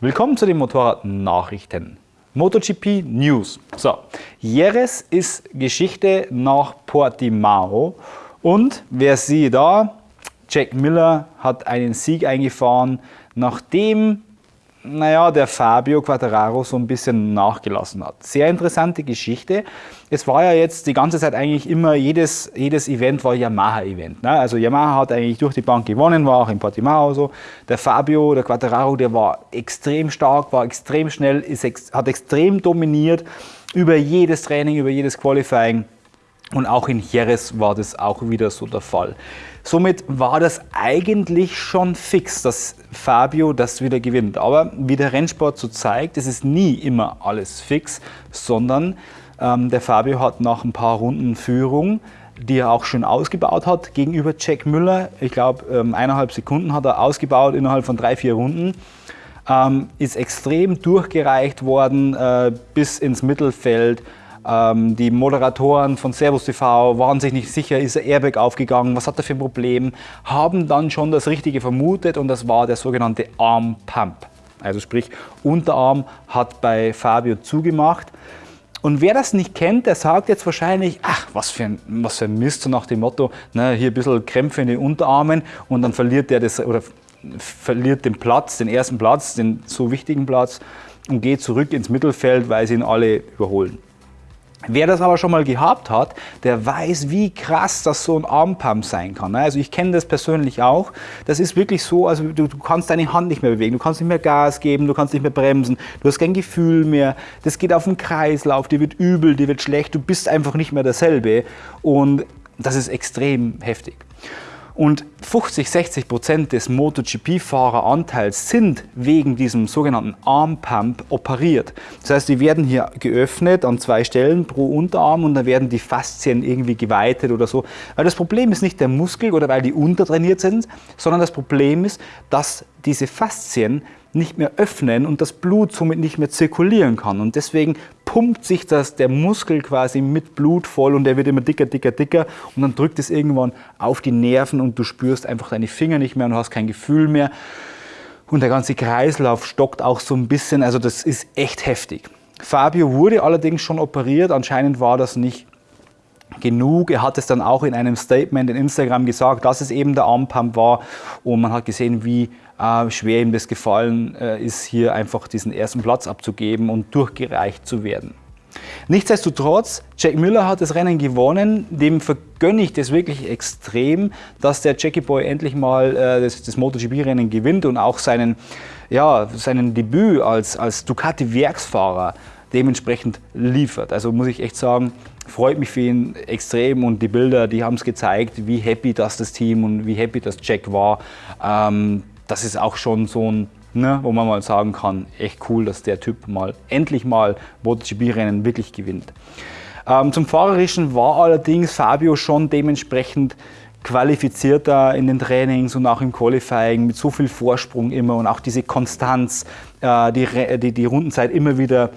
Willkommen zu den Motorradnachrichten. MotoGP News. So, Jerez ist Geschichte nach Portimao und wer sieht da? Jack Miller hat einen Sieg eingefahren, nachdem naja, der Fabio Quattararo so ein bisschen nachgelassen hat. Sehr interessante Geschichte. Es war ja jetzt die ganze Zeit eigentlich immer, jedes, jedes Event war Yamaha-Event. Ne? Also Yamaha hat eigentlich durch die Bank gewonnen, war auch in Portimao so. Der Fabio, der Quattararo, der war extrem stark, war extrem schnell, ist, hat extrem dominiert über jedes Training, über jedes Qualifying. Und auch in Jerez war das auch wieder so der Fall. Somit war das eigentlich schon fix, dass Fabio das wieder gewinnt. Aber wie der Rennsport so zeigt, es ist nie immer alles fix, sondern ähm, der Fabio hat nach ein paar Runden Führung, die er auch schön ausgebaut hat, gegenüber Jack Müller, ich glaube ähm, eineinhalb Sekunden hat er ausgebaut innerhalb von drei, vier Runden, ähm, ist extrem durchgereicht worden äh, bis ins Mittelfeld die Moderatoren von Servus TV waren sich nicht sicher, ist der Airbag aufgegangen, was hat er für ein Problem, haben dann schon das Richtige vermutet und das war der sogenannte Arm Pump. Also sprich, Unterarm hat bei Fabio zugemacht. Und wer das nicht kennt, der sagt jetzt wahrscheinlich, ach, was für ein, was für ein Mist, so nach dem Motto, ne, hier ein bisschen Krämpfe in den Unterarmen und dann verliert der das, oder verliert den Platz, den ersten Platz, den so wichtigen Platz und geht zurück ins Mittelfeld, weil sie ihn alle überholen. Wer das aber schon mal gehabt hat, der weiß, wie krass das so ein Armpump sein kann. Ne? Also ich kenne das persönlich auch. Das ist wirklich so, also du, du, kannst deine Hand nicht mehr bewegen, du kannst nicht mehr Gas geben, du kannst nicht mehr bremsen, du hast kein Gefühl mehr. Das geht auf den Kreislauf, dir wird übel, dir wird schlecht, du bist einfach nicht mehr derselbe. Und das ist extrem heftig. Und 50, 60 Prozent des MotoGP-Fahreranteils sind wegen diesem sogenannten Armpump operiert. Das heißt, die werden hier geöffnet an zwei Stellen pro Unterarm und dann werden die Faszien irgendwie geweitet oder so. Weil das Problem ist nicht der Muskel oder weil die untertrainiert sind, sondern das Problem ist, dass diese Faszien nicht mehr öffnen und das Blut somit nicht mehr zirkulieren kann. Und deswegen pumpt sich das, der Muskel quasi mit Blut voll und der wird immer dicker, dicker, dicker und dann drückt es irgendwann auf die Nerven und du spürst einfach deine Finger nicht mehr und hast kein Gefühl mehr. Und der ganze Kreislauf stockt auch so ein bisschen, also das ist echt heftig. Fabio wurde allerdings schon operiert, anscheinend war das nicht genug. Er hat es dann auch in einem Statement in Instagram gesagt, dass es eben der Armpump war und man hat gesehen, wie äh, schwer ihm das gefallen äh, ist, hier einfach diesen ersten Platz abzugeben und durchgereicht zu werden. Nichtsdestotrotz, Jack Miller hat das Rennen gewonnen, dem vergönne ich das wirklich extrem, dass der Jackie Boy endlich mal äh, das, das MotoGP-Rennen gewinnt und auch seinen, ja, seinen Debüt als, als Ducati-Werksfahrer dementsprechend liefert. Also muss ich echt sagen, freut mich für ihn extrem und die Bilder, die haben es gezeigt, wie happy das das Team und wie happy das Jack war. Ähm, das ist auch schon so ein, ne, wo man mal sagen kann, echt cool, dass der Typ mal endlich mal MotoGP-Rennen wirklich gewinnt. Ähm, zum Fahrerischen war allerdings Fabio schon dementsprechend qualifizierter in den Trainings und auch im Qualifying mit so viel Vorsprung immer und auch diese Konstanz, äh, die, die, die Rundenzeit immer wieder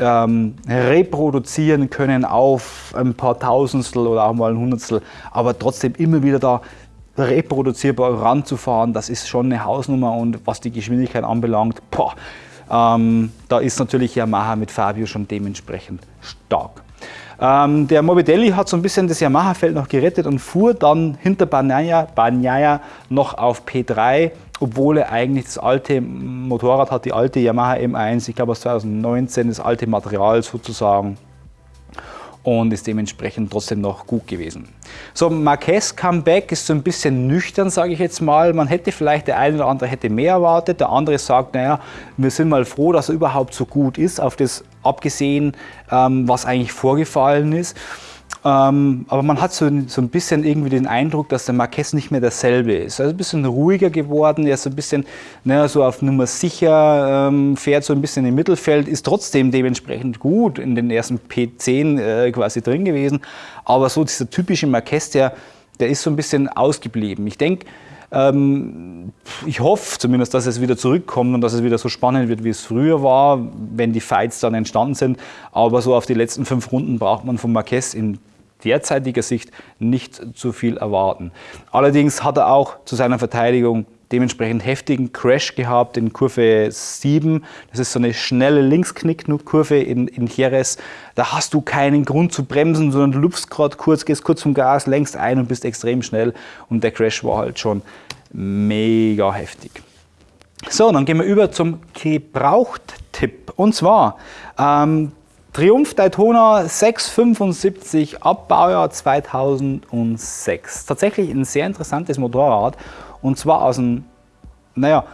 ähm, reproduzieren können auf ein paar Tausendstel oder auch mal ein Hundertstel, aber trotzdem immer wieder da reproduzierbar ranzufahren, das ist schon eine Hausnummer und was die Geschwindigkeit anbelangt, boah, ähm, da ist natürlich Yamaha mit Fabio schon dementsprechend stark. Ähm, der Morbidelli hat so ein bisschen das Yamaha-Feld noch gerettet und fuhr dann hinter Banyaya, Banyaya noch auf P3 obwohl er eigentlich das alte Motorrad hat, die alte Yamaha M1, ich glaube aus 2019, das alte Material sozusagen und ist dementsprechend trotzdem noch gut gewesen. So, Marquez Comeback ist so ein bisschen nüchtern, sage ich jetzt mal. Man hätte vielleicht, der eine oder andere hätte mehr erwartet, der andere sagt, naja, wir sind mal froh, dass er überhaupt so gut ist, auf das abgesehen, ähm, was eigentlich vorgefallen ist. Ähm, aber man hat so, so, ein bisschen irgendwie den Eindruck, dass der Marquez nicht mehr derselbe ist. Also ein bisschen ruhiger geworden, er ist so ein bisschen ne, so auf Nummer sicher, ähm, fährt so ein bisschen im Mittelfeld, ist trotzdem dementsprechend gut in den ersten P10 äh, quasi drin gewesen. Aber so dieser typische Marquez, der, der ist so ein bisschen ausgeblieben. Ich denke, ähm, ich hoffe zumindest, dass es wieder zurückkommt und dass es wieder so spannend wird, wie es früher war, wenn die Fights dann entstanden sind. Aber so auf die letzten fünf Runden braucht man von Marquez in derzeitiger Sicht nicht zu viel erwarten. Allerdings hat er auch zu seiner Verteidigung dementsprechend heftigen Crash gehabt in Kurve 7. Das ist so eine schnelle Linksknickkurve in, in Jerez. Da hast du keinen Grund zu bremsen, sondern du lupfst gerade kurz, gehst kurz vom Gas, längst ein und bist extrem schnell. Und der Crash war halt schon mega heftig. So, dann gehen wir über zum Gebraucht-Tipp. Und zwar ähm, Triumph Daytona 675 ab Baujahr 2006. Tatsächlich ein sehr interessantes Motorrad und zwar aus einem, naja,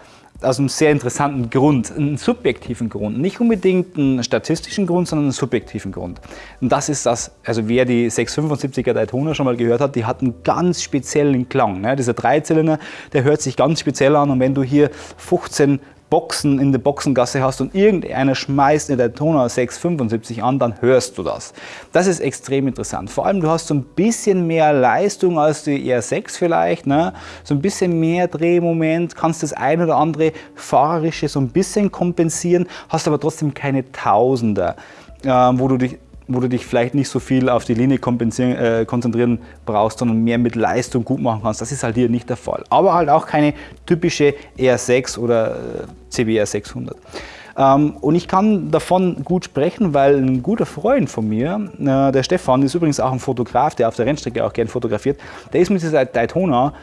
aus einem sehr interessanten Grund, einen subjektiven Grund. Nicht unbedingt einen statistischen Grund, sondern einen subjektiven Grund. Und das ist das, also wer die 675er Daytona schon mal gehört hat, die hat einen ganz speziellen Klang. Ne? Dieser Dreizylinder, der hört sich ganz speziell an und wenn du hier 15 Boxen in der Boxengasse hast und irgendeiner schmeißt eine Daytona 675 an, dann hörst du das. Das ist extrem interessant. Vor allem, du hast so ein bisschen mehr Leistung als die R6 vielleicht, ne? so ein bisschen mehr Drehmoment, kannst das ein oder andere fahrerische so ein bisschen kompensieren, hast aber trotzdem keine Tausender, äh, wo du dich wo du dich vielleicht nicht so viel auf die Linie äh, konzentrieren brauchst, sondern mehr mit Leistung gut machen kannst. Das ist halt hier nicht der Fall. Aber halt auch keine typische R6 oder äh, CBR 600. Ähm, und ich kann davon gut sprechen, weil ein guter Freund von mir, äh, der Stefan, ist übrigens auch ein Fotograf, der auf der Rennstrecke auch gern fotografiert, der ist mit dieser Daytona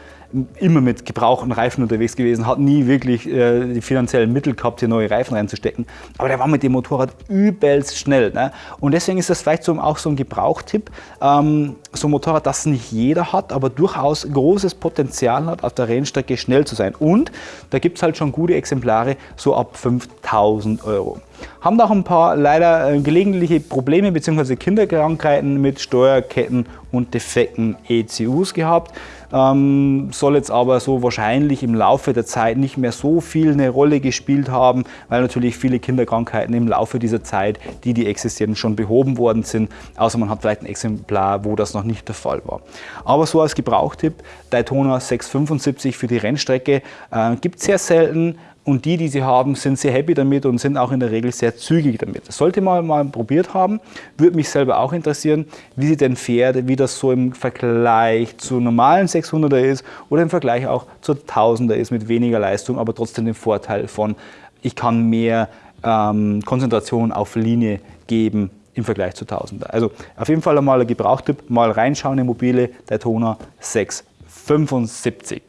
immer mit gebrauchten Reifen unterwegs gewesen, hat nie wirklich äh, die finanziellen Mittel gehabt, hier neue Reifen reinzustecken. Aber der war mit dem Motorrad übelst schnell. Ne? Und deswegen ist das vielleicht so, auch so ein Gebrauchtipp. Ähm, so ein Motorrad, das nicht jeder hat, aber durchaus großes Potenzial hat, auf der Rennstrecke schnell zu sein. Und da gibt es halt schon gute Exemplare, so ab 5000 Euro. Haben auch ein paar leider äh, gelegentliche Probleme bzw. Kinderkrankheiten mit Steuerketten und defekten ECUs gehabt ähm, soll jetzt aber so wahrscheinlich im Laufe der Zeit nicht mehr so viel eine Rolle gespielt haben, weil natürlich viele Kinderkrankheiten im Laufe dieser Zeit, die die existieren, schon behoben worden sind, außer man hat vielleicht ein Exemplar, wo das noch nicht der Fall war. Aber so als Gebrauchtipp, Daytona 675 für die Rennstrecke äh, gibt es sehr selten, und die, die sie haben, sind sehr happy damit und sind auch in der Regel sehr zügig damit. Das sollte man mal probiert haben. Würde mich selber auch interessieren, wie sie denn fährt, wie das so im Vergleich zu normalen 600er ist oder im Vergleich auch zu 1000er ist mit weniger Leistung, aber trotzdem den Vorteil von, ich kann mehr ähm, Konzentration auf Linie geben im Vergleich zu 1000er. Also auf jeden Fall einmal ein Gebrauchtipp, mal reinschauen in mobile Daytona 675.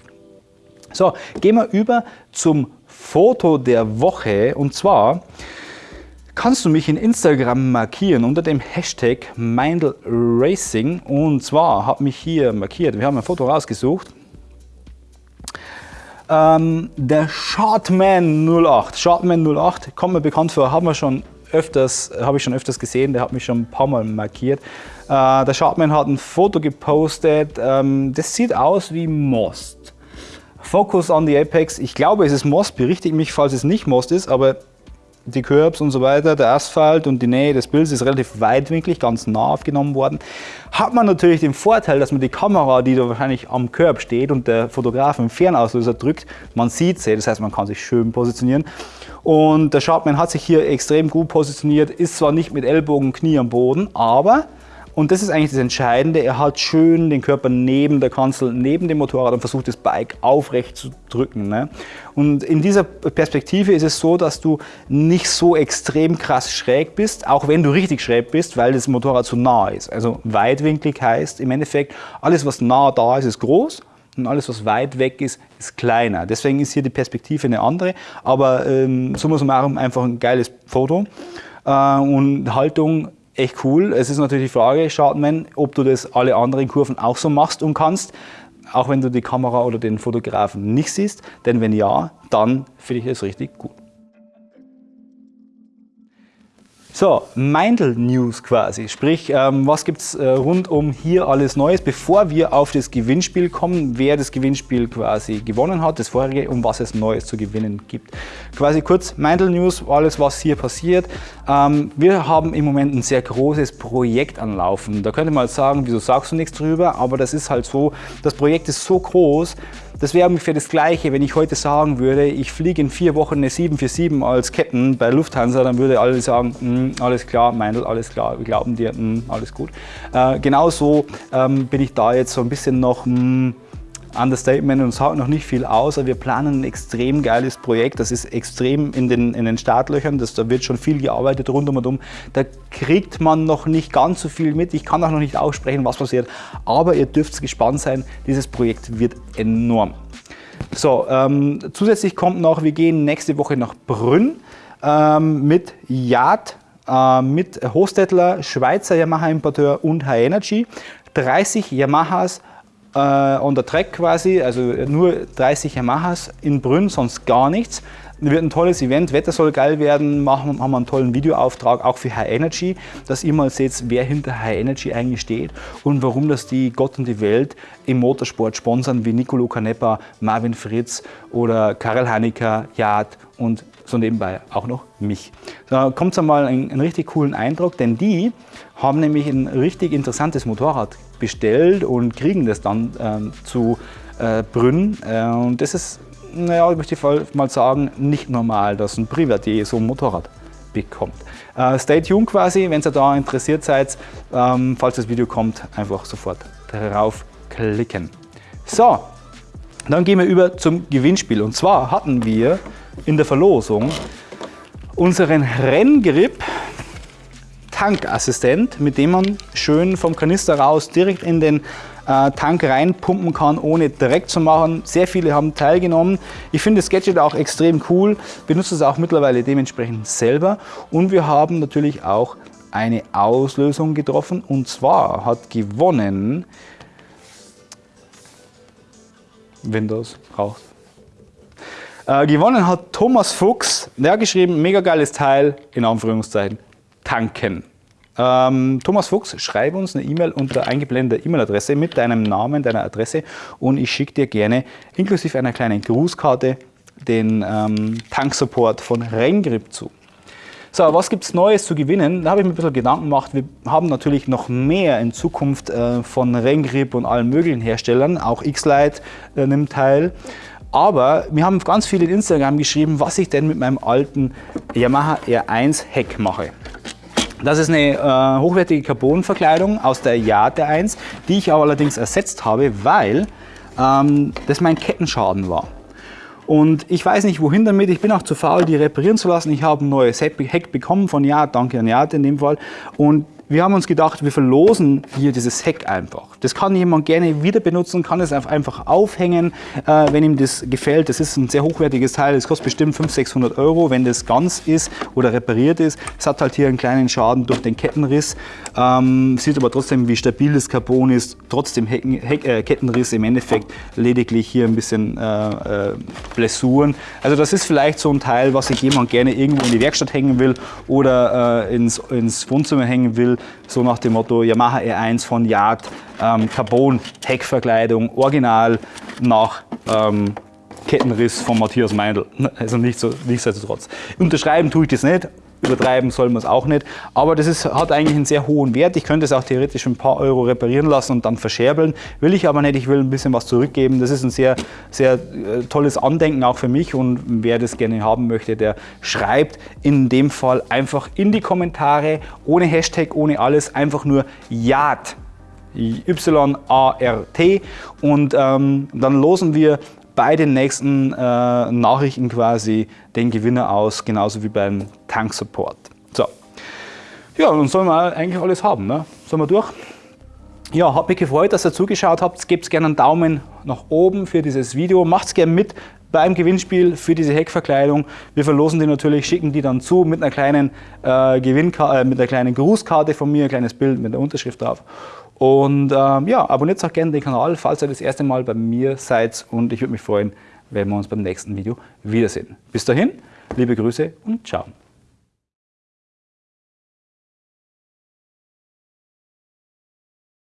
So, gehen wir über zum Foto der Woche und zwar kannst du mich in Instagram markieren unter dem Hashtag Mindel Racing und zwar hat mich hier markiert, wir haben ein Foto rausgesucht, ähm, der Shortman 08, Shortman 08 kommt mir bekannt vor, haben wir schon öfters, habe ich schon öfters gesehen, der hat mich schon ein paar Mal markiert. Äh, der Shortman hat ein Foto gepostet, ähm, das sieht aus wie Most. Focus on the Apex, ich glaube es ist Most, berichtigt mich, falls es nicht Most ist, aber die Curbs und so weiter, der Asphalt und die Nähe des Bildes ist relativ weitwinklig, ganz nah aufgenommen worden. Hat man natürlich den Vorteil, dass man die Kamera, die da wahrscheinlich am Curb steht und der Fotograf im Fernauslöser drückt, man sieht sie, das heißt man kann sich schön positionieren. Und der Sharpman hat sich hier extrem gut positioniert, ist zwar nicht mit Ellbogen, Knie am Boden, aber und das ist eigentlich das Entscheidende. Er hat schön den Körper neben der Kanzel, neben dem Motorrad und versucht das Bike aufrecht zu drücken. Ne? Und in dieser Perspektive ist es so, dass du nicht so extrem krass schräg bist, auch wenn du richtig schräg bist, weil das Motorrad zu nah ist. Also weitwinklig heißt im Endeffekt, alles was nah da ist, ist groß und alles, was weit weg ist, ist kleiner. Deswegen ist hier die Perspektive eine andere, aber ähm, summa summarum einfach ein geiles Foto. Äh, und Haltung echt cool. Es ist natürlich die Frage, Schadman, ob du das alle anderen Kurven auch so machst und kannst, auch wenn du die Kamera oder den Fotografen nicht siehst. Denn wenn ja, dann finde ich es richtig gut. So, Meindl News quasi, sprich, ähm, was gibt es äh, rund um hier alles Neues, bevor wir auf das Gewinnspiel kommen, wer das Gewinnspiel quasi gewonnen hat, das vorherige, um was es Neues zu gewinnen gibt. Quasi kurz Meindl News, alles was hier passiert. Ähm, wir haben im Moment ein sehr großes Projekt anlaufen. Da könnte man sagen, wieso sagst du nichts drüber, aber das ist halt so, das Projekt ist so groß, das wäre ungefähr das Gleiche, wenn ich heute sagen würde, ich fliege in vier Wochen eine 747 als Captain bei Lufthansa, dann würde alle sagen, mm, alles klar, Meindl, alles klar, wir glauben dir, mm, alles gut. Äh, genauso ähm, bin ich da jetzt so ein bisschen noch, mm, Understatement und sagt noch nicht viel aus, aber wir planen ein extrem geiles Projekt. Das ist extrem in den, in den Startlöchern, das, da wird schon viel gearbeitet rund um und um. Da kriegt man noch nicht ganz so viel mit. Ich kann auch noch nicht aussprechen, was passiert, aber ihr dürft gespannt sein, dieses Projekt wird enorm. So, ähm, zusätzlich kommt noch, wir gehen nächste Woche nach Brünn ähm, mit Yard, äh, mit Hostetler, Schweizer Yamaha-Importeur und High Energy. 30 Yamahas äh, on the track quasi, also nur 30 Yamahas in Brünn, sonst gar nichts. Wird ein tolles Event, Wetter soll geil werden, machen, haben wir einen tollen Videoauftrag auch für High Energy, dass ihr mal seht, wer hinter High Energy eigentlich steht und warum das die Gott und die Welt im Motorsport sponsern, wie Nicolo Canepa, Marvin Fritz oder Karel Hanecker, Yard und so nebenbei auch noch mich. Da kommt es einmal einen, einen richtig coolen Eindruck, denn die haben nämlich ein richtig interessantes Motorrad bestellt und kriegen das dann ähm, zu äh, Brünn. Äh, und das ist, naja, ich möchte mal sagen, nicht normal, dass ein Privatier so ein Motorrad bekommt. Äh, stay tuned quasi, wenn ihr da interessiert seid, ähm, falls das Video kommt, einfach sofort drauf klicken. So, dann gehen wir über zum Gewinnspiel. Und zwar hatten wir in der Verlosung unseren Renngrip Tankassistent, mit dem man schön vom Kanister raus direkt in den äh, Tank reinpumpen kann, ohne direkt zu machen. Sehr viele haben teilgenommen. Ich finde das Gadget auch extrem cool, benutze es auch mittlerweile dementsprechend selber. Und wir haben natürlich auch eine Auslösung getroffen und zwar hat gewonnen Windows braucht. Äh, gewonnen hat Thomas Fuchs, der hat geschrieben, mega geiles Teil, in Anführungszeichen tanken. Ähm, Thomas Fuchs, schreib uns eine E-Mail unter eingeblendeter E-Mail-Adresse mit deinem Namen, deiner Adresse und ich schicke dir gerne inklusive einer kleinen Grußkarte den ähm, Tanksupport von Rengrip zu. So, was gibt es Neues zu gewinnen? Da habe ich mir ein bisschen Gedanken gemacht. Wir haben natürlich noch mehr in Zukunft äh, von Rengrip und allen möglichen Herstellern. Auch X-Lite äh, nimmt teil. Aber wir haben ganz viele in Instagram geschrieben, was ich denn mit meinem alten Yamaha R1 Heck mache. Das ist eine äh, hochwertige Carbonverkleidung aus der Yate 1, die ich allerdings ersetzt habe, weil ähm, das mein Kettenschaden war. Und ich weiß nicht wohin damit, ich bin auch zu faul, die reparieren zu lassen. Ich habe ein neues Heck bekommen von Yate, danke an Yate in dem Fall. Und wir haben uns gedacht, wir verlosen hier dieses Heck einfach. Das kann jemand gerne wieder benutzen, kann es einfach aufhängen, äh, wenn ihm das gefällt. Das ist ein sehr hochwertiges Teil, das kostet bestimmt 500, 600 Euro, wenn das ganz ist oder repariert ist. Es hat halt hier einen kleinen Schaden durch den Kettenriss, ähm, sieht aber trotzdem, wie stabil das Carbon ist, trotzdem Heck, Heck, äh, Kettenriss im Endeffekt lediglich hier ein bisschen äh, äh, Blessuren. Also das ist vielleicht so ein Teil, was sich jemand gerne irgendwo in die Werkstatt hängen will oder äh, ins, ins Wohnzimmer hängen will, so nach dem Motto Yamaha R1 von Yard, ähm, Carbon, Heckverkleidung, original nach ähm, Kettenriss von Matthias Meindl. Also nicht nichtsdestotrotz. Unterschreiben tue ich das nicht, übertreiben soll man es auch nicht. Aber das ist, hat eigentlich einen sehr hohen Wert. Ich könnte es auch theoretisch ein paar Euro reparieren lassen und dann verscherbeln. Will ich aber nicht, ich will ein bisschen was zurückgeben. Das ist ein sehr, sehr äh, tolles Andenken auch für mich und wer das gerne haben möchte, der schreibt in dem Fall einfach in die Kommentare, ohne Hashtag, ohne alles, einfach nur YART. Y-A-R-T und ähm, dann losen wir bei den nächsten äh, Nachrichten quasi den Gewinner aus, genauso wie beim Tanksupport. So. Ja, dann sollen wir eigentlich alles haben. Ne? Sollen wir durch? Ja, hat mich gefreut, dass ihr zugeschaut habt. Gebt gerne einen Daumen nach oben für dieses Video. Macht es gerne mit beim Gewinnspiel für diese Heckverkleidung. Wir verlosen die natürlich, schicken die dann zu mit einer kleinen, äh, äh, mit einer kleinen Grußkarte von mir, ein kleines Bild mit der Unterschrift drauf. Und ähm, ja, abonniert auch gerne den Kanal, falls ihr das erste Mal bei mir seid. Und ich würde mich freuen, wenn wir uns beim nächsten Video wiedersehen. Bis dahin, liebe Grüße und ciao.